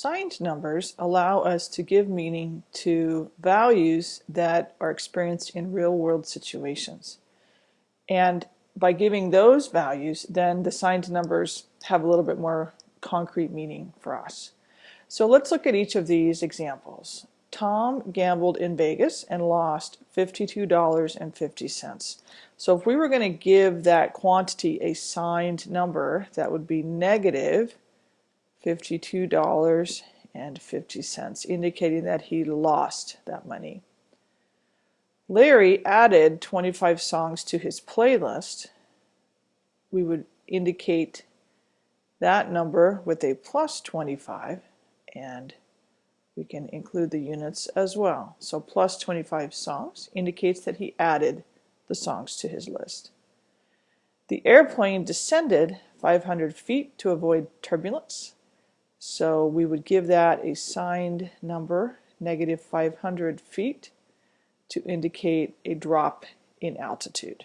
Signed numbers allow us to give meaning to values that are experienced in real-world situations. And by giving those values, then the signed numbers have a little bit more concrete meaning for us. So let's look at each of these examples. Tom gambled in Vegas and lost $52.50. So if we were going to give that quantity a signed number, that would be negative $52.50, indicating that he lost that money. Larry added 25 songs to his playlist. We would indicate that number with a plus 25 and we can include the units as well. So plus 25 songs indicates that he added the songs to his list. The airplane descended 500 feet to avoid turbulence. So we would give that a signed number, negative 500 feet, to indicate a drop in altitude.